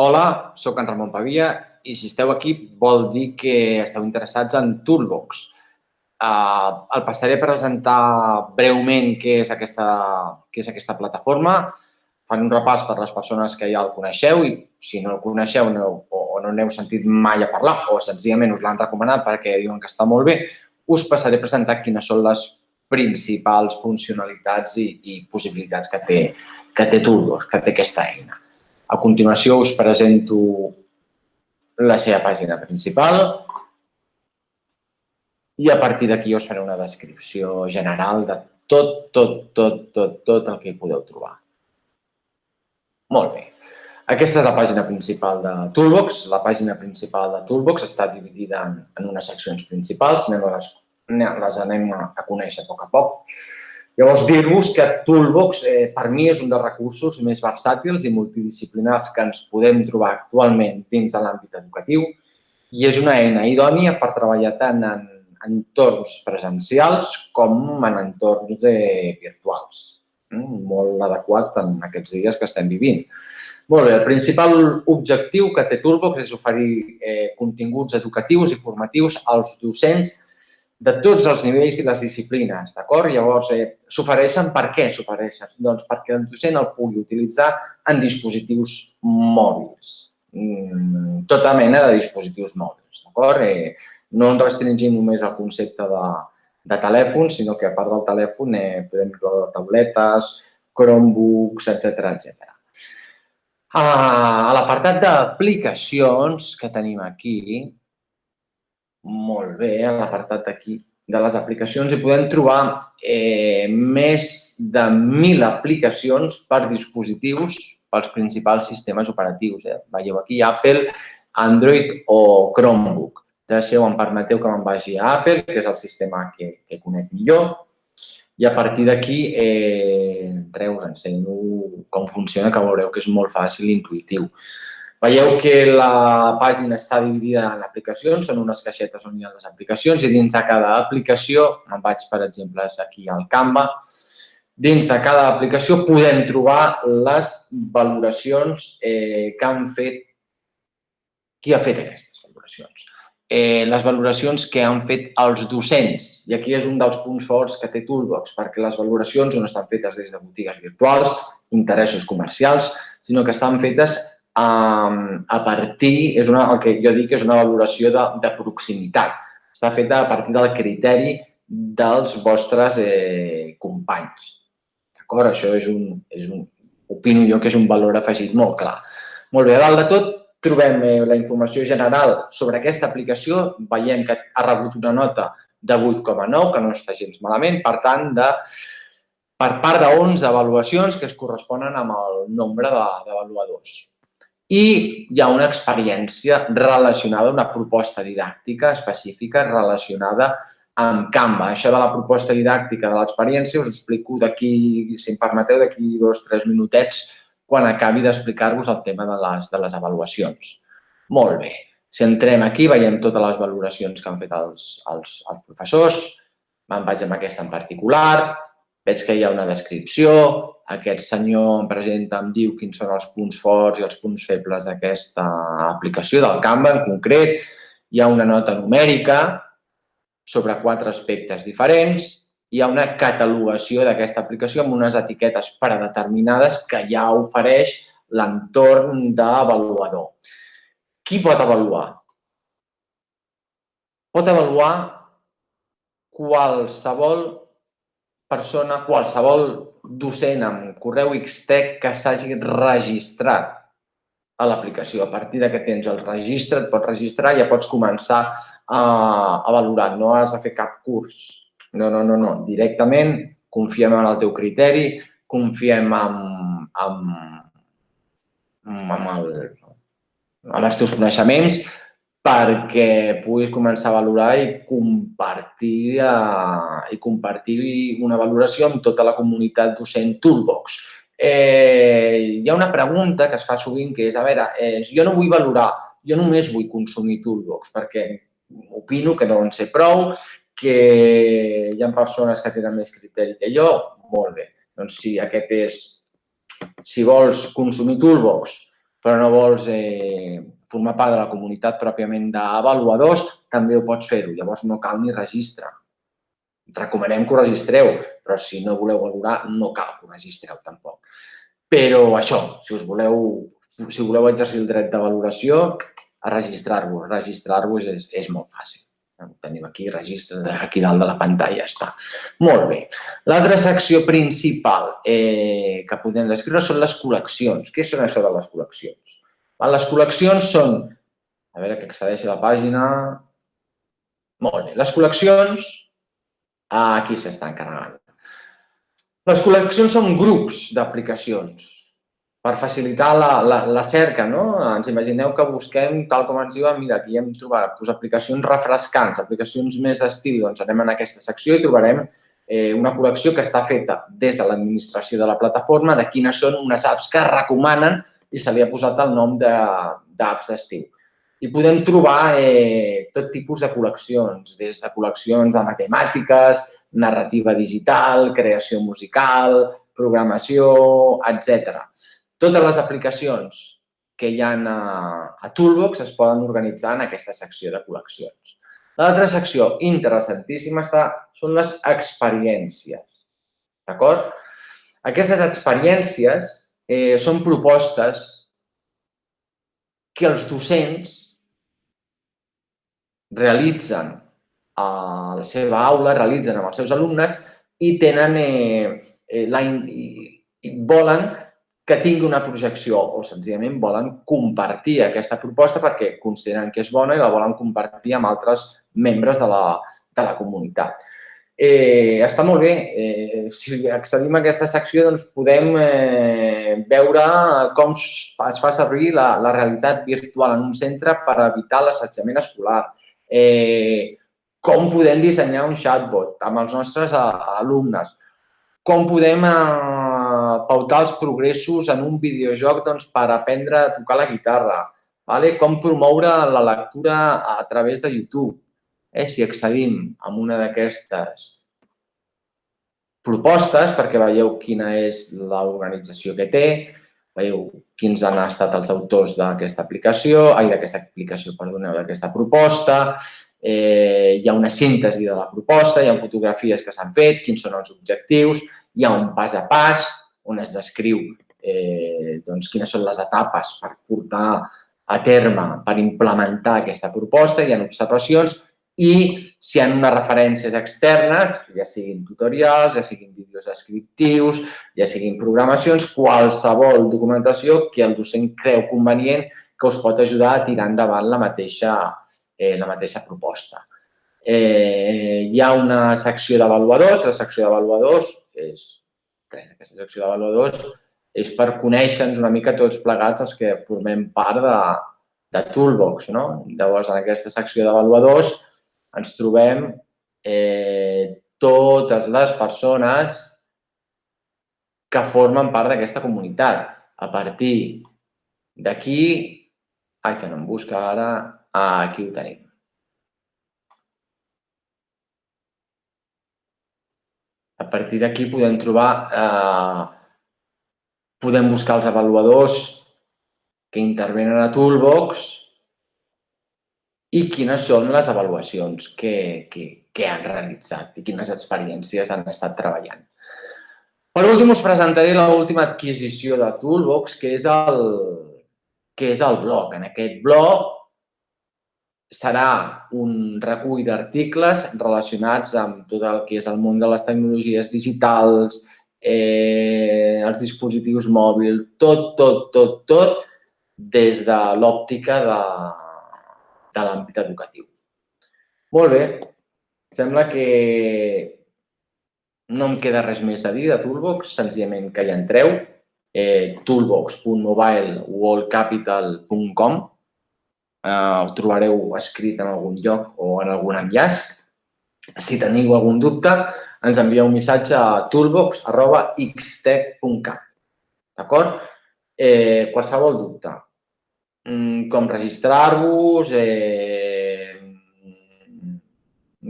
Hola, sóc en Ramon Pavia i si esteu aquí vol dir que esteu interessats en Toolbox. Uh, el passaré a presentar breument què és aquesta, què és aquesta plataforma. Fan un repàs per les persones que ja el coneixeu i si no el coneixeu no, o, o no n'heu sentit mai a parlar o senzillament us l'han recomanat perquè diuen que està molt bé, us passaré a presentar quines són les principals funcionalitats i, i possibilitats que té, que té Toolbox, que té aquesta eina. A continuació us presento la seva pàgina principal i a partir d'aquí us faré una descripció general de tot, tot, tot, tot, tot el que hi podeu trobar. Molt bé. Aquesta és la pàgina principal de Toolbox. La pàgina principal de Toolbox està dividida en, en unes seccions principals. Anem a les, les anem a, a conèixer a poc a poc. Llavors, dir-vos que Toolbox eh, per mi és un dels recursos més versàtils i multidisciplinars que ens podem trobar actualment dins de l'àmbit educatiu i és una eina idònia per treballar tant en entorns presencials com en entorns eh, virtuals. Mm, molt adequat en aquests dies que estem vivint. Molt bé, el principal objectiu que té Toolbox és oferir eh, continguts educatius i formatius als docents de tots els nivells i les disciplines, d'acord? Llavors, eh, s'ofereixen per què s'ofereixen? Doncs perquè el docent el pugui utilitzar en dispositius mòbils, mm, tota mena de dispositius mòbils, d'acord? Eh, no ens restringim només al concepte de, de telèfon, sinó que a part del telèfon eh, podem incloure tauletes, Chromebooks, etc etc. A l'apartat d'aplicacions que tenim aquí, molt bé, a l'apartat d'aquí de les aplicacions i podem trobar eh, més de 1.000 aplicacions per dispositius pels principals sistemes operatius. Eh? Veieu aquí Apple, Android o Chromebook. Deixeu, em permeteu que me'n vagi a Apple, que és el sistema que, que conec millor. I a partir d'aquí, eh, res, us ensenyo com funciona, que veureu que és molt fàcil i intuïtiu. Veieu que la pàgina està dividida en aplicacions, són unes caixetes on hi ha les aplicacions i dins de cada aplicació, me'n vaig, per exemple, aquí al Canva, dins de cada aplicació podem trobar les valoracions eh, que han fet, qui ha fet aquestes valoracions. Eh, les valoracions que han fet els docents. I aquí és un dels punts forts que té Toolbox, perquè les valoracions no estan fetes des de botigues virtuals, interessos comercials, sinó que estan fetes a partir, és una, el que jo dic és una valoració de, de proximitat. Està feta a partir del criteri dels vostres eh, companys. D'acord? Això és un, és un, opino jo que és un valor afegit molt clar. Molt bé, a dalt de tot trobem eh, la informació general sobre aquesta aplicació. Veiem que ha rebut una nota de 8,9, que no està gens malament. Per tant, de, per part de 11 avaluacions que es corresponen amb el nombre d'avaluadors. I hi ha una experiència relacionada, una proposta didàctica específica relacionada amb Canva. Això de la proposta didàctica de l'experiència us ho explico d'aquí, si em permeteu, d'aquí dos o tres minutets quan acabi d'explicar-vos el tema de les, de les avaluacions. Molt bé. Si entrem aquí, veiem totes les valoracions que han fet els, els, els professors. Me'n vaig amb aquesta en particular. Veig que hi ha una descripció, aquest senyor em presenta, em diu quins són els punts forts i els punts febles d'aquesta aplicació, del Canva en concret. Hi ha una nota numèrica sobre quatre aspectes diferents. Hi ha una catalogació d'aquesta aplicació amb unes etiquetes predeterminades que ja ofereix l'entorn d'avaluador. Qui pot avaluar? Pot avaluar qualsevol persona, qualsevol docent amb correu XTEC que s'hagi registrat a l'aplicació. A partir de que tens el registre, et pots registrar i ja pots començar a, a valorar. No has de fer cap curs. No, no, no, no. Directament confiem en el teu criteri, confiem en, en, en, el, en els teus coneixements perquè puguis començar a valorar i compartir, eh, i compartir una valoració amb tota la comunitat docent Toolbox. Eh, hi ha una pregunta que es fa sovint que és, a veure, eh, jo no vull valorar, jo només vull consumir Toolbox perquè opino que no en sé prou, que hi ha persones que tenen més criteri que jo, molt bé. Doncs si aquest és, si vols consumir Toolbox però no vols eh, formar part de la comunitat pròpiament d'avaluadors, també ho pots fer-ho. Llavors no cal ni registre. Recomanem que ho registreu, però si no voleu valorar, no cal que ho registreu tampoc. Però això, si us voleu, si voleu exercir el dret de valoració, a registrar-vos. Registrar-vos és, és molt fàcil. Ho tenim aquí, registre, aquí dalt de la pantalla està. Molt bé. L'altra secció principal eh, que podem descriure són les col·leccions. Què són això de les col·leccions? Les col·leccions són... A veure que accedeixi a la pàgina... Molt bé. Les col·leccions... Aquí s'estan carregant. Les col·leccions són grups d'aplicacions per facilitar la, la, la cerca, no? Ens imagineu que busquem, tal com ens diuen, mira, aquí hem trobat pues, aplicacions refrescants, aplicacions més d'estiu, doncs anem en aquesta secció i trobarem eh, una col·lecció que està feta des de l'administració de la plataforma de quines són unes apps que recomanen i se li ha posat el nom d'apps d'estiu. I podem trobar eh, tot tipus de col·leccions, des de col·leccions de matemàtiques, narrativa digital, creació musical, programació, etc. Totes les aplicacions que hi ha a, a Toolbox es poden organitzar en aquesta secció de col·leccions. L'altra secció interessantíssima està, són les experiències. D'acord? Aquestes experiències eh, són propostes que els docents realitzen a la seva aula, realitzen amb els seus alumnes i tenen eh, eh, la, i volen que tingui una projecció o senzillament volen compartir aquesta proposta perquè consideren que és bona i la volen compartir amb altres membres de la, de la comunitat. Eh, està molt bé. Eh, si accedim a aquesta secció, doncs podem eh, veure com es fa servir la, la realitat virtual en un centre per evitar l'assetjament escolar. Eh, com podem dissenyar un chatbot amb els nostres alumnes. Com podem eh, pautar els progressos en un videojoc doncs, per aprendre a tocar la guitarra, vale? com promoure la lectura a través de YouTube. Eh? Si accedim a una d'aquestes propostes, perquè veieu quina és l'organització que té, veieu quins han estat els autors d'aquesta aplicació, ai, d'aquesta aplicació, perdoneu, d'aquesta proposta, eh, hi ha una síntesi de la proposta, hi ha fotografies que s'han fet, quins són els objectius, hi ha un pas a pas, on es descriu eh, doncs, quines són les etapes per portar a terme, per implementar aquesta proposta, hi ha observacions i si hi ha unes referències externes, ja siguin tutorials, ja siguin vídeos descriptius, ja siguin programacions, qualsevol documentació que el docent creu convenient que us pot ajudar a tirar endavant la mateixa, eh, la mateixa proposta. Eh, hi ha una secció d'avaluadors, la secció d'avaluadors és res, aquesta secció d'avaluadors és per conèixer-nos una mica tots plegats els que formem part de, de Toolbox. No? Llavors, en aquesta secció d'avaluadors ens trobem eh, totes les persones que formen part d'aquesta comunitat. A partir d'aquí, ai, que no em busca ara, aquí ho tenim. A partir d'aquí podem trobar, eh, podem buscar els avaluadors que intervenen a Toolbox i quines són les avaluacions que, que, que han realitzat i quines experiències han estat treballant. Per últim, us presentaré l'última adquisició de Toolbox, que és el, que és el blog. En aquest blog serà un recull d'articles relacionats amb tot el que és el món de les tecnologies digitals, eh, els dispositius mòbils, tot, tot, tot, tot, des de l'òptica de, de l'àmbit educatiu. Molt bé, sembla que no em queda res més a dir de Toolbox, senzillament que hi entreu, eh, toolbox.mobileworldcapital.com eh, ho trobareu escrit en algun lloc o en algun enllaç. Si teniu algun dubte, ens envieu un missatge a toolbox.xt.cat. D'acord? Eh, qualsevol dubte. Mm, com registrar-vos, eh,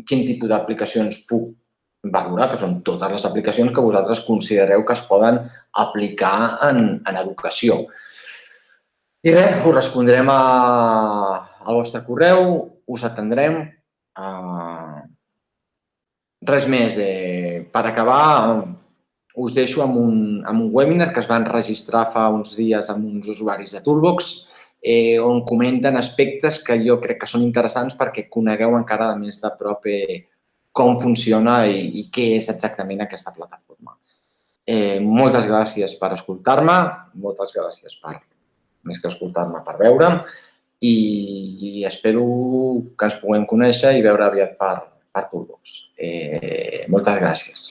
quin tipus d'aplicacions puc valorar, que són totes les aplicacions que vosaltres considereu que es poden aplicar en, en educació. I res, us respondrem a, al vostre correu, us atendrem. Uh, res més. Eh, per acabar, us deixo amb un, amb un webinar que es van registrar fa uns dies amb uns usuaris de Toolbox, eh, on comenten aspectes que jo crec que són interessants perquè conegueu encara de més de prop eh, com funciona i, i què és exactament aquesta plataforma. Eh, moltes gràcies per escoltar-me, moltes gràcies per, més que escoltar-me, per veure'm i, i espero que ens puguem conèixer i veure aviat per, per Toolbox. Eh, moltes gràcies.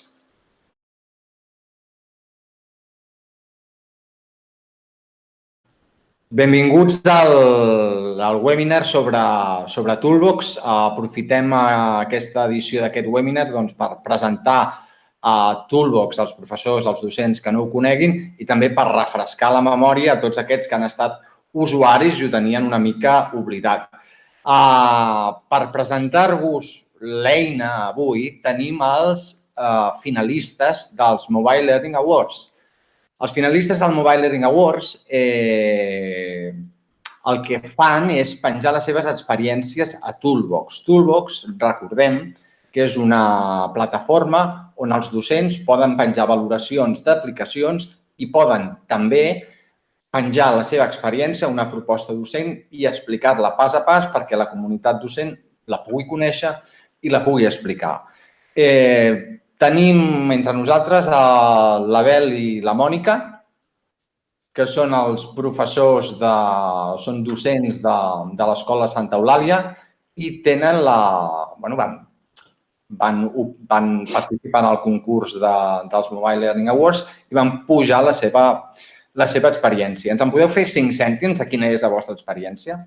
Benvinguts al, al webinar sobre, sobre Toolbox. Aprofitem aquesta edició d'aquest webinar doncs, per presentar a Toolbox als professors, als docents que no ho coneguin i també per refrescar la memòria a tots aquests que han estat usuaris i ho tenien una mica oblidat. Uh, per presentar-vos l'eina avui tenim els uh, finalistes dels Mobile Learning Awards. Els finalistes del Mobile Learning Awards eh, el que fan és penjar les seves experiències a Toolbox. Toolbox, recordem, que és una plataforma on els docents poden penjar valoracions d'aplicacions i poden també penjar la seva experiència, una proposta docent i explicar-la pas a pas perquè la comunitat docent la pugui conèixer i la pugui explicar. Eh, Tenim entre nosaltres l'Abel i la Mònica, que són els professors, de, són docents de, de l'Escola Santa Eulàlia i tenen la... Bueno, van, van, van participar en el concurs de, dels Mobile Learning Awards i van pujar la seva, la seva experiència. Ens en podeu fer cinc cèntims de quina és la vostra experiència?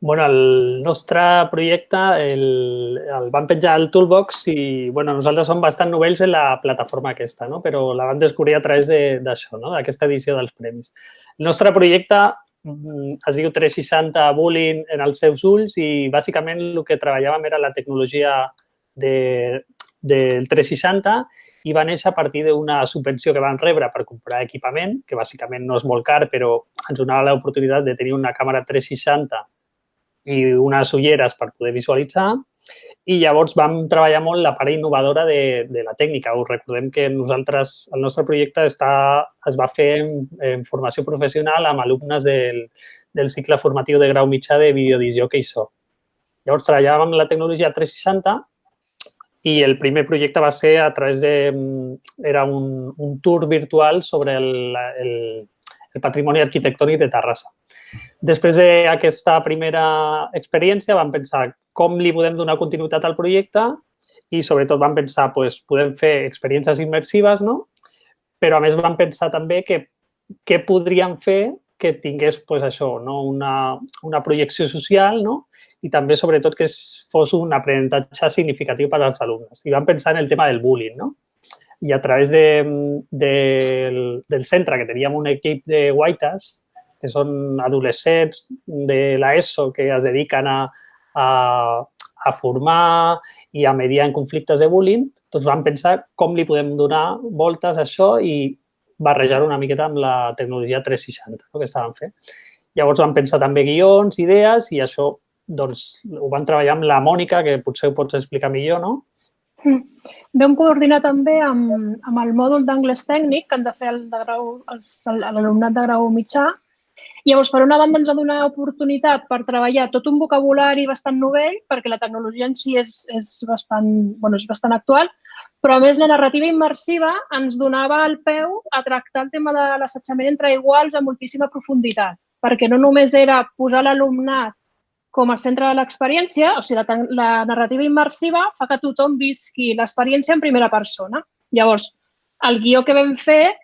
Bueno, el nostre projecte el, el vam penjar al Toolbox i bueno, nosaltres som bastant novells en la plataforma aquesta, no? però la vam descobrir a través d'això, no? d'aquesta edició dels premis. El nostre projecte mm, es diu 360 Bullying en els seus ulls i bàsicament el que treballàvem era la tecnologia de, del 360 i va néixer a partir d'una subvenció que van rebre per comprar equipament, que bàsicament no és molt car, però ens donava l'oportunitat de tenir una càmera 360 i unes ulleres per poder visualitzar i llavors vam treballar molt la part innovadora de, de la tècnica. Us recordem que nosaltres, el nostre projecte està, es va fer en, en formació professional amb alumnes del, del cicle formatiu de grau mitjà de videodició que hi so. Llavors treballàvem la tecnologia 360 i el primer projecte va ser a través de... Era un, un tour virtual sobre el, el, el patrimoni arquitectònic de Terrassa. Després d'aquesta primera experiència vam pensar com li podem donar continuïtat al projecte i sobretot vam pensar, doncs, podem fer experiències immersives, no? però a més vam pensar també que què podríem fer que tingués pues, això, no? una, una projecció social no? i també, sobretot, que fos un aprenentatge significatiu per als alumnes. I vam pensar en el tema del bullying. No? I a través de, de, del, del centre, que teníem un equip de guaites, que són adolescents de l'ESO que es dediquen a, a, a formar i a mediar en conflictes de bullying, doncs vam pensar com li podem donar voltes a això i barrejar una miqueta amb la tecnologia 360 no, que estàvem fent. Llavors vam pensar també guions, idees i això doncs, ho vam treballar amb la Mònica, que potser ho pots explicar millor, no? Mm. Vam coordinar també amb, amb el mòdul d'anglès tècnic que han de fer l'alumnat de grau mitjà Llavors, per una banda, ens ha donat oportunitat per treballar tot un vocabulari bastant novell, perquè la tecnologia en si és, és, bastant, bueno, és bastant actual, però a més la narrativa immersiva ens donava el peu a tractar el tema de l'assetjament entre iguals a moltíssima profunditat, perquè no només era posar l'alumnat com a centre de l'experiència, o sigui, la, la narrativa immersiva fa que tothom visqui l'experiència en primera persona. Llavors, el guió que vam fer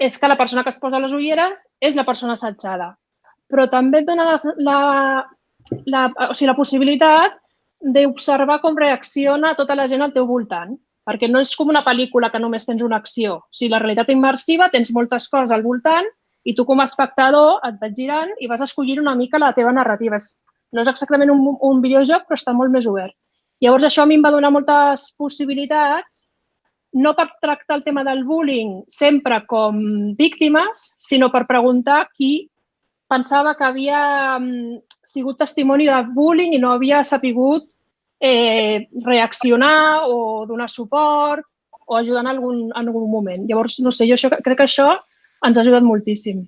és que la persona que es posa les ulleres és la persona assetjada. Però també et dona la, la, la, o sigui, la possibilitat d'observar com reacciona tota la gent al teu voltant. Perquè no és com una pel·lícula que només tens una acció. O sigui, la realitat immersiva tens moltes coses al voltant i tu com a espectador et vas girant i vas escollir una mica la teva narrativa. No és exactament un, un videojoc, però està molt més obert. Llavors, això a mi em va donar moltes possibilitats no per tractar el tema del bullying sempre com víctimes, sinó per preguntar qui pensava que havia mm, sigut testimoni de bullying i no havia sapigut eh, reaccionar o donar suport o ajudar en algun, en algun moment. Llavors, no sé, jo això, crec que això ens ha ajudat moltíssim.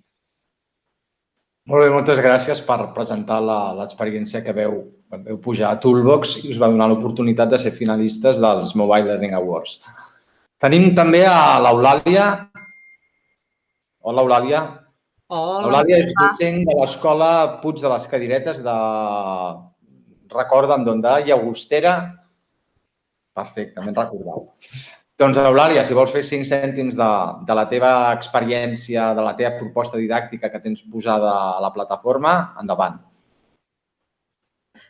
Molt bé, moltes gràcies per presentar l'experiència que veu, veu pujar a Toolbox i us va donar l'oportunitat de ser finalistes dels Mobile Learning Awards. Tenim també a l'Eulàlia. Hola, Eulàlia. Hola. Eulàlia és docent de l'Escola Puig de les Cadiretes de... Recorda'm d'on de Llagostera. Perfecte, me'n recordava. Doncs, Eulàlia, si vols fer cinc cèntims de, de la teva experiència, de la teva proposta didàctica que tens posada a la plataforma, endavant.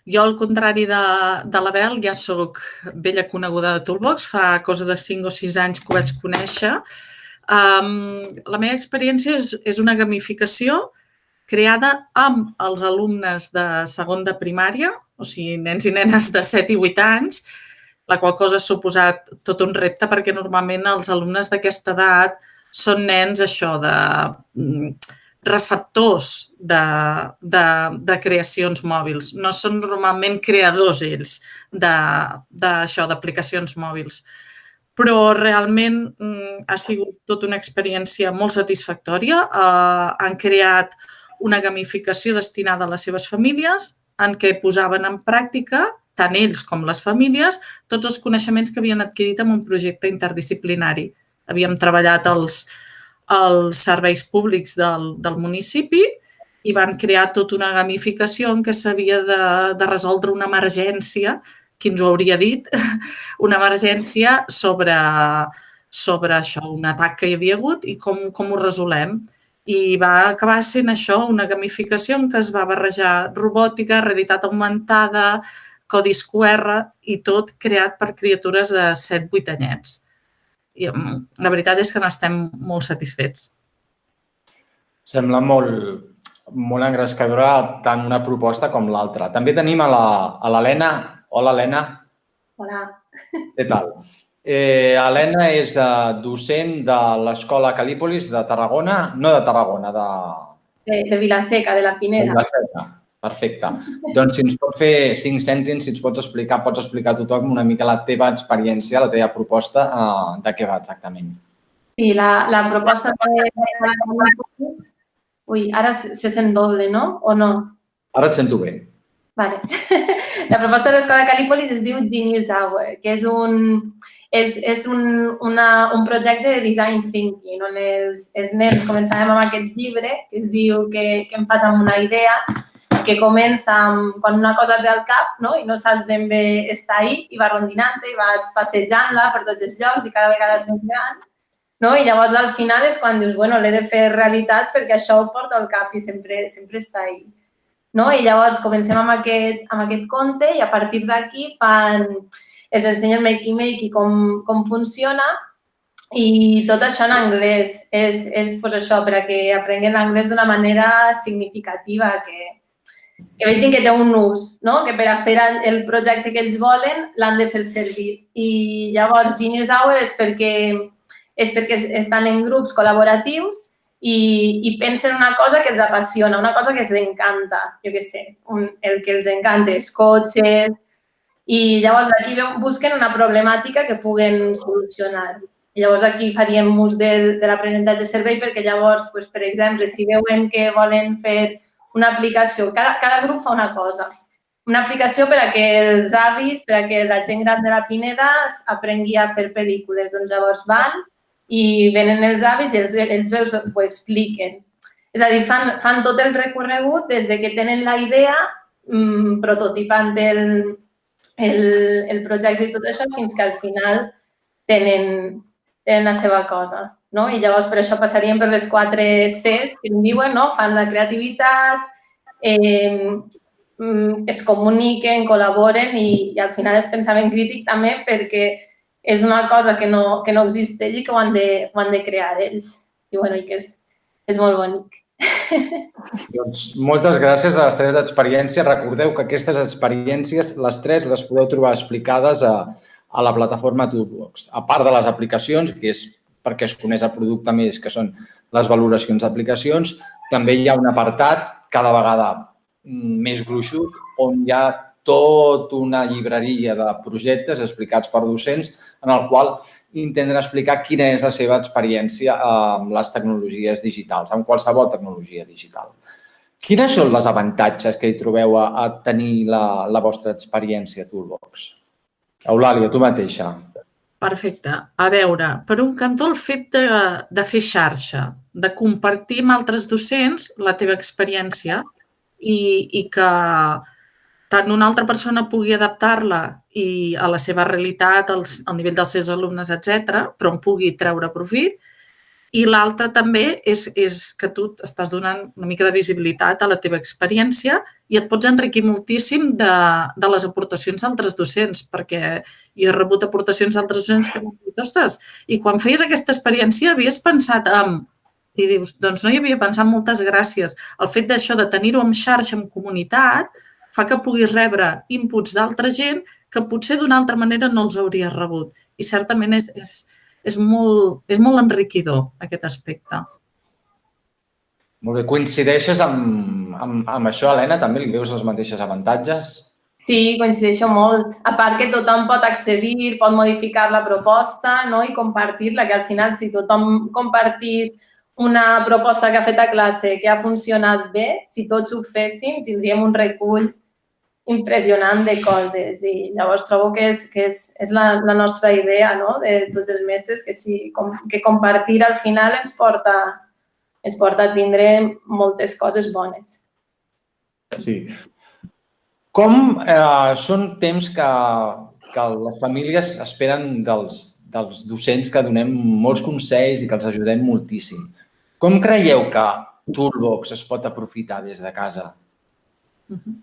Jo, al contrari de, de la Bel, ja sóc vella coneguda de Toolbox. Fa cosa de 5 o 6 anys que ho vaig conèixer. Um, la meva experiència és, és una gamificació creada amb els alumnes de segon de primària, o sigui, nens i nenes de 7 i 8 anys, la qual cosa ha suposat tot un repte perquè normalment els alumnes d'aquesta edat són nens això de mm, receptors de, de, de creacions mòbils. No són normalment creadors ells d'això, d'aplicacions mòbils. Però realment mm, ha sigut tota una experiència molt satisfactòria. Eh, han creat una gamificació destinada a les seves famílies en què posaven en pràctica tant ells com les famílies, tots els coneixements que havien adquirit en un projecte interdisciplinari. Havíem treballat els, els serveis públics del, del municipi i van crear tota una gamificació en què s'havia de, de resoldre una emergència, qui ens ho hauria dit, una emergència sobre, sobre això, un atac que hi havia hagut i com, com ho resolem. I va acabar sent això, una gamificació en què es va barrejar robòtica, realitat augmentada, codis QR i tot creat per criatures de 7-8 anyets. I mm, la veritat és que n'estem molt satisfets. Sembla molt, molt engrescadora tant una proposta com l'altra. També tenim a l'Helena. Hola, Helena. Hola. Què tal? Eh, Helena és docent de l'Escola Calípolis de Tarragona, no de Tarragona, de... De, de Vilaseca, de la Pineda. De Vilaseca. Perfecte. Doncs si ens pots fer cinc cèntims, si ens pots explicar, pots explicar a tothom una mica la teva experiència, la teva proposta, uh, de què va exactament. Sí, la, la proposta de... Ui, ara se sent doble, no? O no? Ara et sento bé. Vale. La proposta de l'Escola Calípolis es diu Genius Hour, que és un, és, és un, una, un projecte de design thinking, on els, els nens començàvem amb aquest llibre que es diu que, que em fas amb una idea que comença amb quan una cosa ve al cap no? i no saps ben bé estar ahí i vas rondinant i vas passejant-la per tots els llocs i cada vegada és més gran. No? I llavors al final és quan dius, bueno, l'he de fer realitat perquè això ho porto al cap i sempre, sempre està ahí. No? I llavors comencem amb aquest, amb aquest conte i a partir d'aquí fan, els ensenyen Makey Makey com, com funciona i tot això en anglès. És, és pues, això, per a que aprenguin l'anglès d'una manera significativa, que, que vegin que té un ús, no? que per a fer el projecte que ells volen l'han de fer servir. I llavors Genius Hour és perquè, és perquè estan en grups col·laboratius i, i pensen una cosa que els apassiona, una cosa que els encanta, jo què sé, un, el que els encanta és cotxes, i llavors aquí busquen una problemàtica que puguen solucionar. I llavors aquí faríem ús de, de l'aprenentatge servei perquè llavors, doncs, per exemple, si veuen que volen fer una aplicació. Cada, cada grup fa una cosa. Una aplicació per a que els avis, per a que la gent gran de la Pineda aprengui a fer pel·lícules. Doncs llavors van i venen els avis i els, els ho expliquen. És a dir, fan, fan tot el recorregut des de que tenen la idea, mmm, prototipant el, el, el projecte i tot això, fins que al final tenen, tenen la seva cosa no? I llavors per això passaríem per les quatre Cs que en diuen, no? Fan la creativitat, eh, es comuniquen, col·laboren i, i al final és pensament crític també perquè és una cosa que no, que no existeix i que ho han de, ho han de crear ells. I, bueno, i que és, és molt bonic. Doncs moltes gràcies a les tres experiències. Recordeu que aquestes experiències, les tres, les podeu trobar explicades a, a la plataforma Toolbox. A part de les aplicacions, que és perquè es coneix el producte més, que són les valoracions d'aplicacions, també hi ha un apartat cada vegada més gruixut on hi ha tot una llibreria de projectes explicats per docents en el qual intenten explicar quina és la seva experiència amb les tecnologies digitals, amb qualsevol tecnologia digital. Quines són les avantatges que hi trobeu a, a tenir la, la vostra experiència a Toolbox? Eulàlia, tu mateixa. Perfecte. A veure, per un cantó el fet de, de fer xarxa, de compartir amb altres docents la teva experiència i, i que tant una altra persona pugui adaptar-la i a la seva realitat, als, al nivell dels seus alumnes, etc, però en pugui treure profit. I l'altre també és, és que tu estàs donant una mica de visibilitat a la teva experiència i et pots enriquir moltíssim de, de les aportacions d'altres docents, perquè jo he rebut aportacions d'altres docents que m'han dit, ostres, i quan feies aquesta experiència havies pensat en... I dius, doncs no hi havia pensat, moltes gràcies. El fet d'això, de tenir-ho en xarxa, en comunitat, fa que puguis rebre inputs d'altra gent que potser d'una altra manera no els hauries rebut. I certament és, és, és, molt, és molt enriquidor aquest aspecte. Molt bé. Coincideixes amb, amb, amb això, Helena? També li veus els mateixos avantatges? Sí, coincideixo molt. A part que tothom pot accedir, pot modificar la proposta no? i compartir-la, que al final si tothom compartís una proposta que ha fet a classe que ha funcionat bé, si tots ho féssim, tindríem un recull impressionant de coses i llavors trobo que és, que és, és la, la nostra idea no? de tots els mestres que, sí, com, que compartir al final ens porta, ens porta a tindre moltes coses bones. Sí. Com eh, són temps que, que les famílies esperen dels, dels docents que donem molts consells i que els ajudem moltíssim. Com creieu que Toolbox es pot aprofitar des de casa? Uh -huh.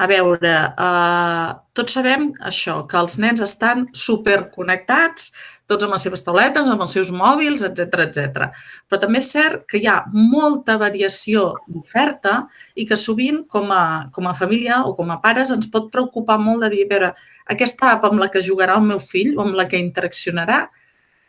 A veure, eh, tots sabem això, que els nens estan superconnectats, tots amb les seves tauletes, amb els seus mòbils, etc etc. Però també és cert que hi ha molta variació d'oferta i que sovint, com a, com a família o com a pares, ens pot preocupar molt de dir, a veure, aquesta app amb la que jugarà el meu fill o amb la que interaccionarà,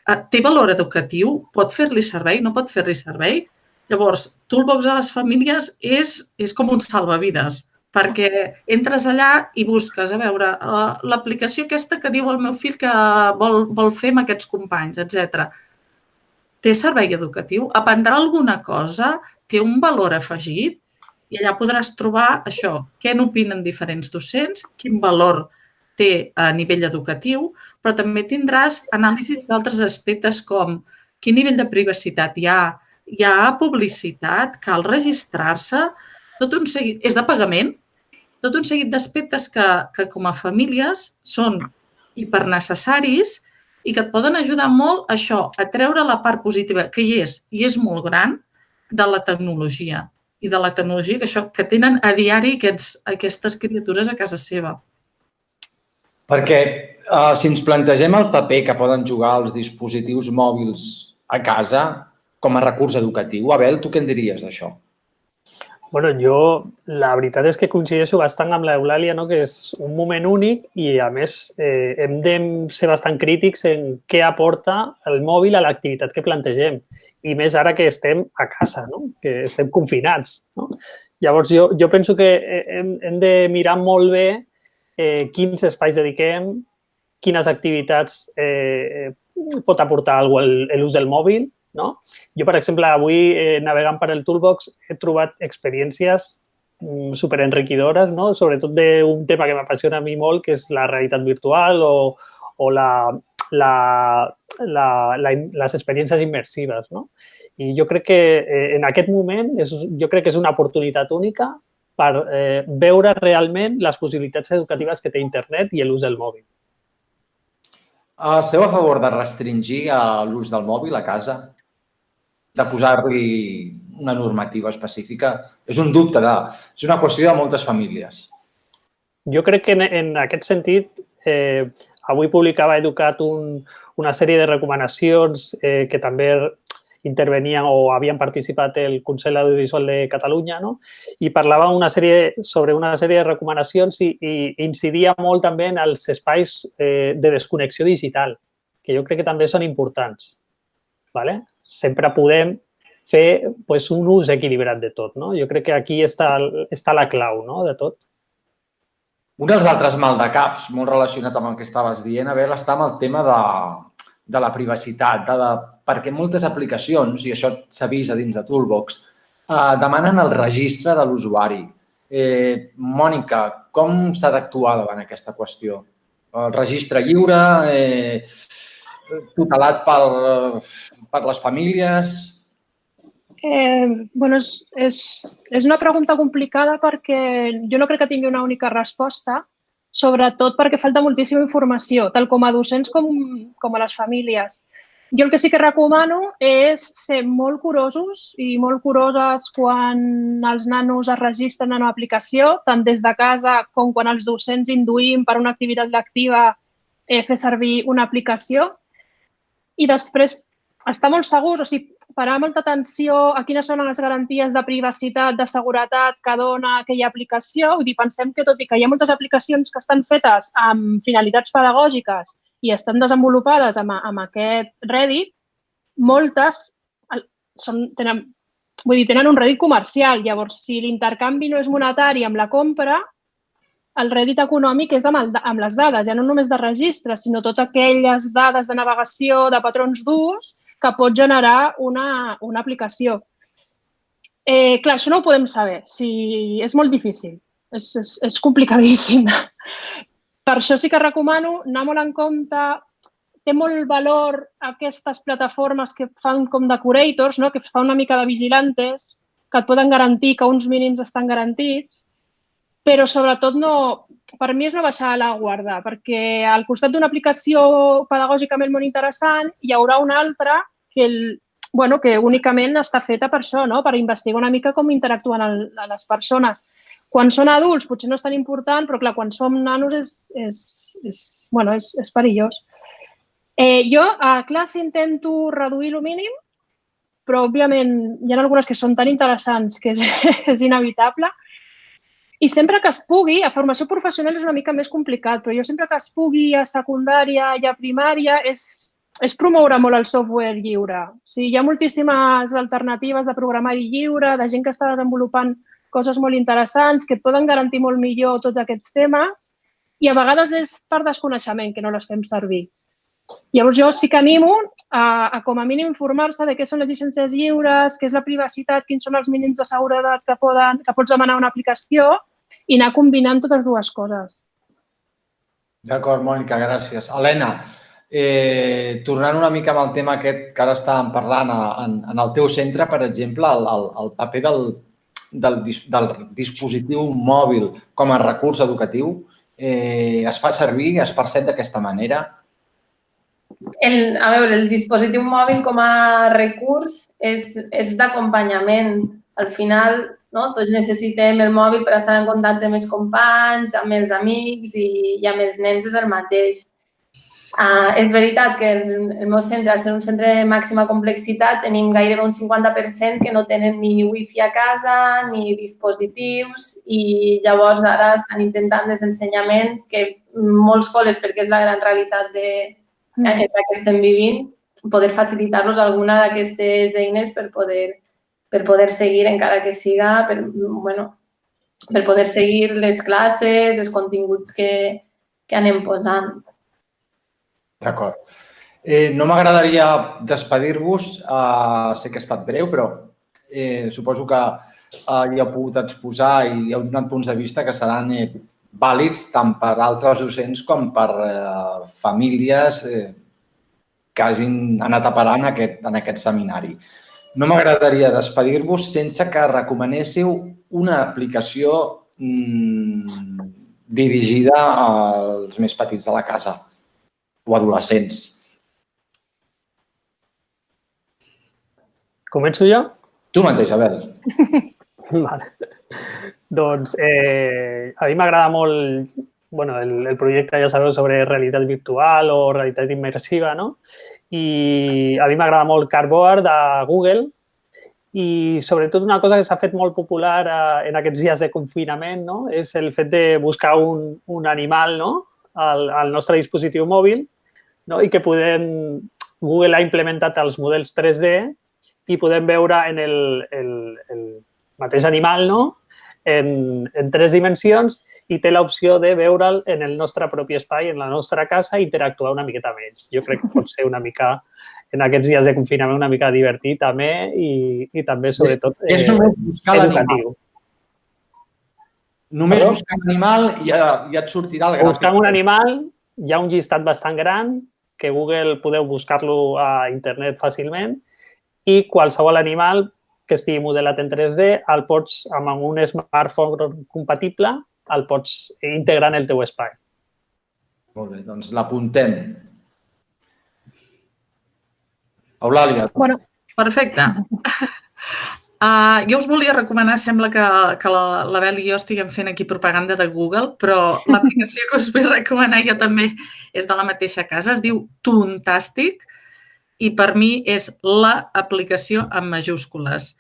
eh, té valor educatiu? Pot fer-li servei? No pot fer-li servei? Llavors, Toolbox a les famílies és, és com un salvavides perquè entres allà i busques, a veure, uh, l'aplicació aquesta que diu el meu fill que vol, vol fer amb aquests companys, etc. Té servei educatiu? Aprendrà alguna cosa? Té un valor afegit? I allà podràs trobar això, què n'opinen diferents docents, quin valor té a nivell educatiu, però també tindràs anàlisis d'altres aspectes com quin nivell de privacitat hi ha, hi ha publicitat, cal registrar-se, tot un seguit. És de pagament? Tot un seguit d'aspectes que, que com a famílies són hipernecessaris i que et poden ajudar molt això, a treure la part positiva, que hi és, i és molt gran, de la tecnologia. I de la tecnologia que, això, que tenen a diari aquests, aquestes criatures a casa seva. Perquè uh, si ens plantegem el paper que poden jugar els dispositius mòbils a casa com a recurs educatiu, Abel, tu què en diries d'això? Bueno, jo la veritat és que coincideixo bastant amb l'Eulàlia, no? que és un moment únic i, a més, eh, hem de ser bastant crítics en què aporta el mòbil a l'activitat que plantegem. I més ara que estem a casa, no? que estem confinats. No? Llavors, jo, jo penso que hem, hem de mirar molt bé eh, quins espais dediquem, quines activitats eh, pot aportar l'ús del mòbil, no? Jo, per exemple, avui, eh, navegant per el Toolbox, he trobat experiències mm, superenriquidores, no? sobretot d'un tema que m'apassiona a mi molt, que és la realitat virtual o, o la, la, la, la, les experiències immersives. No? I jo crec que eh, en aquest moment és, jo crec que és una oportunitat única per eh, veure realment les possibilitats educatives que té internet i l'ús del mòbil. Esteu a favor de restringir l'ús del mòbil a casa? De posar-li una normativa específica. És un dubte, de, és una qüestió de moltes famílies. Jo crec que en, en aquest sentit, eh, avui publicava Educat un, una sèrie de recomanacions eh, que també intervenien o havien participat el Consell Audiovisual de Catalunya, no? I parlava una sèrie, sobre una sèrie de recomanacions i, i incidia molt també en els espais eh, de desconnexió digital, que jo crec que també són importants. ¿vale? Sempre podem fer pues, un ús equilibrat de tot. No? Jo crec que aquí està, està la clau no? de tot. Un dels altres maldecaps, molt relacionat amb el que estaves dient, Abel, està amb el tema de, de la privacitat, de la, perquè moltes aplicacions, i això s'ha vist a dins de Toolbox, eh, demanen el registre de l'usuari. Eh, Mònica, com s'ha d'actuar davant aquesta qüestió? El registre lliure, eh, tutelat per, per les famílies? Eh, bueno, és, és, és una pregunta complicada perquè jo no crec que tingui una única resposta, sobretot perquè falta moltíssima informació, tal com a docents com, com a les famílies. Jo el que sí que recomano és ser molt curosos i molt curoses quan els nanos es registren en una aplicació, tant des de casa com quan els docents induïm per una activitat lectiva eh, fer servir una aplicació. I després estar molt segurs, o sigui, parar molta atenció a quines són les garanties de privacitat, de seguretat que dona aquella aplicació. Vull dir, pensem que tot i que hi ha moltes aplicacions que estan fetes amb finalitats pedagògiques i estan desenvolupades amb, amb aquest Reddit, moltes són, tenen, vull dir, tenen un Reddit comercial. Llavors, si l'intercanvi no és monetari amb la compra, el Reddit econòmic és amb, el, amb les dades, ja no només de registre, sinó totes aquelles dades de navegació, de patrons d'ús, que pot generar una, una aplicació. Eh, clar, això no ho podem saber. Si, és molt difícil. És, és, és complicadíssim. Per això sí que recomano anar molt en compte té molt valor aquestes plataformes que fan com de curators, no? que fa una mica de vigilantes, que et poden garantir que uns mínims estan garantits, però sobretot no, per mi és no baixar la guarda, perquè al costat d'una aplicació pedagògicament molt interessant hi haurà una altra que, el, bueno, que únicament està feta per això, no? per investigar una mica com interactuen el, les persones. Quan són adults potser no és tan important, però clar, quan som nanos és, és, és, bueno, és, és perillós. Eh, jo a classe intento reduir el mínim, però òbviament hi ha algunes que són tan interessants que és, és inevitable. I sempre que es pugui, a formació professional és una mica més complicat, però jo sempre que es pugui a secundària i a primària és, és promoure molt el software lliure. O sigui, hi ha moltíssimes alternatives de programari lliure, de gent que està desenvolupant coses molt interessants, que poden garantir molt millor tots aquests temes i a vegades és per desconeixement que no les fem servir. Llavors jo sí que animo a, a com a mínim informar-se de què són les llicències lliures, què és la privacitat, quins són els mínims de seguretat que, poden, que pots demanar una aplicació i anar combinant totes dues coses. D'acord, Mònica, gràcies. Helena, Eh, tornant una mica amb el tema aquest que ara estàvem parlant en, en el teu centre, per exemple, el, el, el paper del, del, del dispositiu mòbil com a recurs educatiu eh, es fa servir, es percep d'aquesta manera? El, a veure, el dispositiu mòbil com a recurs és, és d'acompanyament. Al final, no? tots necessitem el mòbil per estar en contacte amb els companys, amb els amics i, i amb els nens és el mateix. Uh, és veritat que el, el meu centre, al ser un centre de màxima complexitat, tenim gairebé un 50% que no tenen ni wifi a casa ni dispositius i llavors ara estan intentant des d'ensenyament que molts col·les, perquè és la gran realitat de, mm. que estem vivint, poder facilitar-los alguna d'aquestes eines per poder, per poder seguir, encara que siga, per, bueno, per poder seguir les classes, els continguts que, que anem posant. D'acord. Eh, no m'agradaria despedir-vos. Uh, sé que ha estat breu, però eh, suposo que uh, hi heu pogut exposar i heu donat punts de vista que seran eh, vàlids tant per altres docents com per eh, famílies eh, que hagin anat a parar en aquest, en aquest seminari. No m'agradaria despedir-vos sense que recomanéssiu una aplicació mmm, dirigida als més petits de la casa o adolescents. Començo jo? Tu mateix, Abel. vale. Doncs eh, a mi m'agrada molt bueno, el, el projecte, ja sabeu, sobre realitat virtual o realitat immersiva, no? i a mi m'agrada molt Cardboard de Google i sobretot una cosa que s'ha fet molt popular eh, en aquests dies de confinament no? és el fet de buscar un, un animal no? Al, al nostre dispositiu mòbil no? i que podem... Google ha implementat els models 3D i podem veure en el, el, el mateix animal no? en, en tres dimensions i té l'opció de veure'l en el nostre propi espai, en la nostra casa, i interactuar una miqueta amb ells. Jo crec que pot ser una mica en aquests dies de confinament una mica divertit també i, i també, sobretot, és, és només buscar eh, educatiu. Només Perdó? buscar l'animal i ja, ja et sortirà el gràfic. Buscant un animal, hi ha un llistat bastant gran que Google podeu buscar-lo a internet fàcilment i qualsevol animal que estigui modelat en 3D el pots, amb un smartphone compatible, el pots integrar en el teu espai. Molt bé, doncs l'apuntem. Eulàlia. Bueno. Perfecte. Uh, jo us volia recomanar, sembla que, que la, la Bel i jo estiguem fent aquí propaganda de Google, però l'aplicació que us vull recomanar jo també és de la mateixa casa, es diu Tuntastic i per mi és l'aplicació amb majúscules.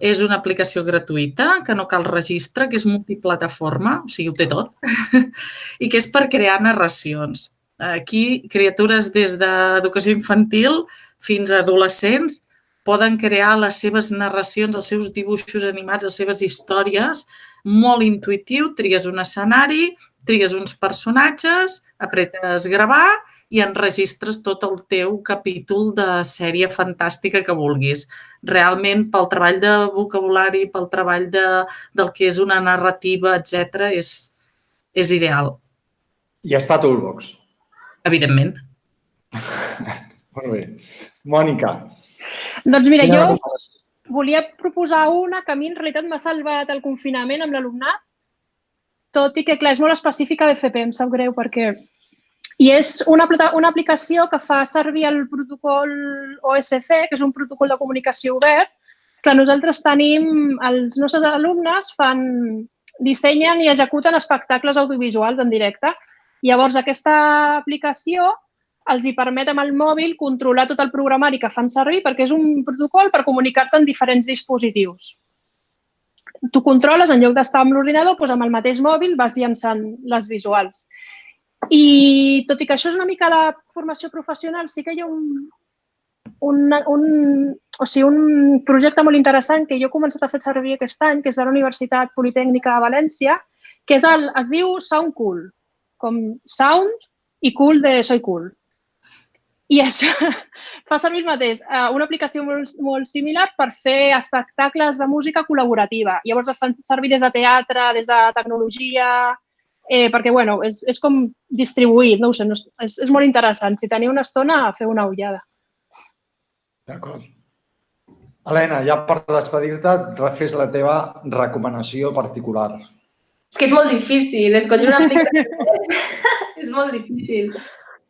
És una aplicació gratuïta, que no cal registre, que és multiplataforma, o sigui, ho té tot, i que és per crear narracions. Aquí, criatures des d'educació infantil fins a adolescents poden crear les seves narracions, els seus dibuixos animats, les seves històries, molt intuitiu, tries un escenari, tries uns personatges, apretes gravar i enregistres tot el teu capítol de sèrie fantàstica que vulguis. Realment, pel treball de vocabulari, pel treball de, del que és una narrativa, etc és, és ideal. I està a Toolbox. Evidentment. Molt bé. Mònica. Doncs mira, jo volia proposar una que a mi en realitat m'ha salvat el confinament amb l'alumnat, tot i que, clar, és molt específica de FP, em sap greu perquè... I és una, una aplicació que fa servir el protocol OSC, que és un protocol de comunicació obert. Clar, nosaltres tenim, els nostres alumnes fan, dissenyen i executen espectacles audiovisuals en directe. Llavors, aquesta aplicació els hi permet amb el mòbil controlar tot el programari que fan servir perquè és un protocol per comunicar-te en diferents dispositius. Tu controles, en lloc d'estar amb l'ordinador, doncs amb el mateix mòbil vas llançant les visuals. I tot i que això és una mica la formació professional, sí que hi ha un, un, un, o sigui, un projecte molt interessant que jo he començat a fer servir aquest any, que és de la Universitat Politècnica de València, que és el, es diu Sound Cool, com sound i cool de soy cool. I això fa servir el mateix, eh, una aplicació molt, molt similar per fer espectacles de música col·laborativa. Llavors es fan servir des de teatre, des de tecnologia, eh, perquè bueno, és, és com distribuït, no ho sé, no, és, és molt interessant. Si teniu una estona, feu una ullada. D'acord. Helena, ja per despedir-te, fes la teva recomanació particular. És que és molt difícil, escollir una aplicació és molt difícil.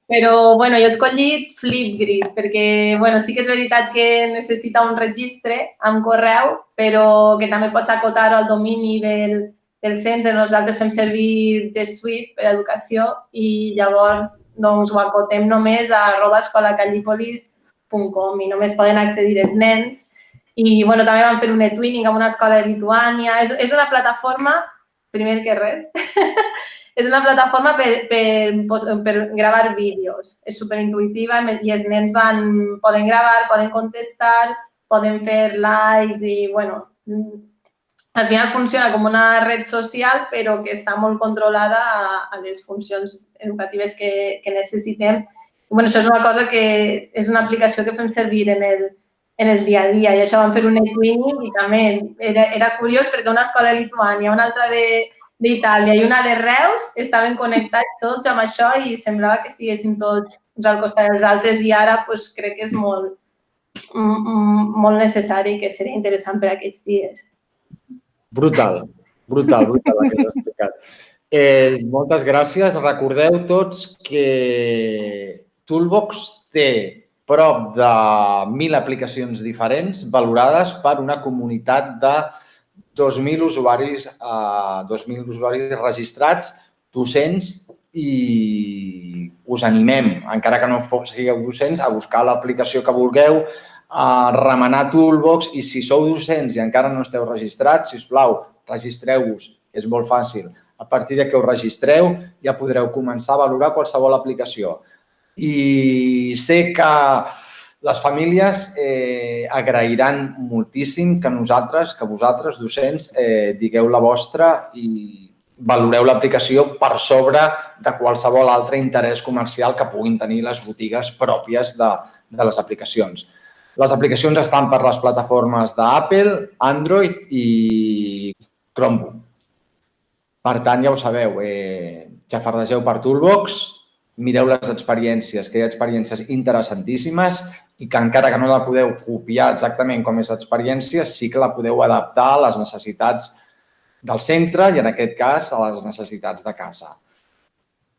Però, bueno, jo he escollit Flipgrid perquè, bueno, sí que és veritat que necessita un registre amb correu, però que també pots acotar al domini del, del centre. Nosaltres fem servir G Suite per educació i llavors doncs, ho acotem només a arroba escolacallipolis.com i només poden accedir els nens. I bueno, també vam fer un e-twinning amb una escola de Lituània. És, és una plataforma, primer que res, és una plataforma per, per, per gravar vídeos. És superintuitiva i els nens van, poden gravar, poden contestar, poden fer likes i, bueno, al final funciona com una red social, però que està molt controlada a, a les funcions educatives que, que necessitem. Bueno, això és una cosa que és una aplicació que fem servir en el, en el dia a dia i això vam fer un e-twinning i també era, era curiós perquè una escola de Lituània, una altra de, d'Itàlia i una de Reus estaven connectats tots amb això i semblava que estiguessin tots uns al costat dels altres i ara pues, crec que és molt, molt necessari que seria interessant per aquests dies. Brutal, brutal, brutal el que has explicat. Eh, moltes gràcies. Recordeu tots que Toolbox té prop de 1.000 aplicacions diferents valorades per una comunitat de 2.000 usuaris, eh, 2.000 usuaris registrats, docents i us animem, encara que no sigueu docents, a buscar l'aplicació que vulgueu, a remenar Toolbox i si sou docents i encara no esteu registrats, si us plau, registreu-vos, és molt fàcil. A partir de que us registreu ja podreu començar a valorar qualsevol aplicació. I sé que les famílies eh, agrairan moltíssim que nosaltres, que vosaltres, docents, eh, digueu la vostra i valoreu l'aplicació per sobre de qualsevol altre interès comercial que puguin tenir les botigues pròpies de, de les aplicacions. Les aplicacions estan per les plataformes d'Apple, Android i Chromebook. Per tant, ja ho sabeu, eh, xafardegeu per Toolbox, mireu les experiències, que hi ha experiències interessantíssimes i que encara que no la podeu copiar exactament com és l'experiència, sí que la podeu adaptar a les necessitats del centre i, en aquest cas, a les necessitats de casa.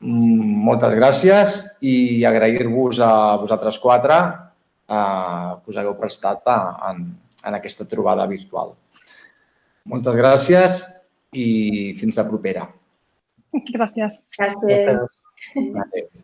Mm, moltes gràcies i agrair-vos a vosaltres quatre eh, que us hagueu prestat a, en, en aquesta trobada virtual. Moltes gràcies i fins la propera. Gràcies. Gràcies. Gràcies. Adéu.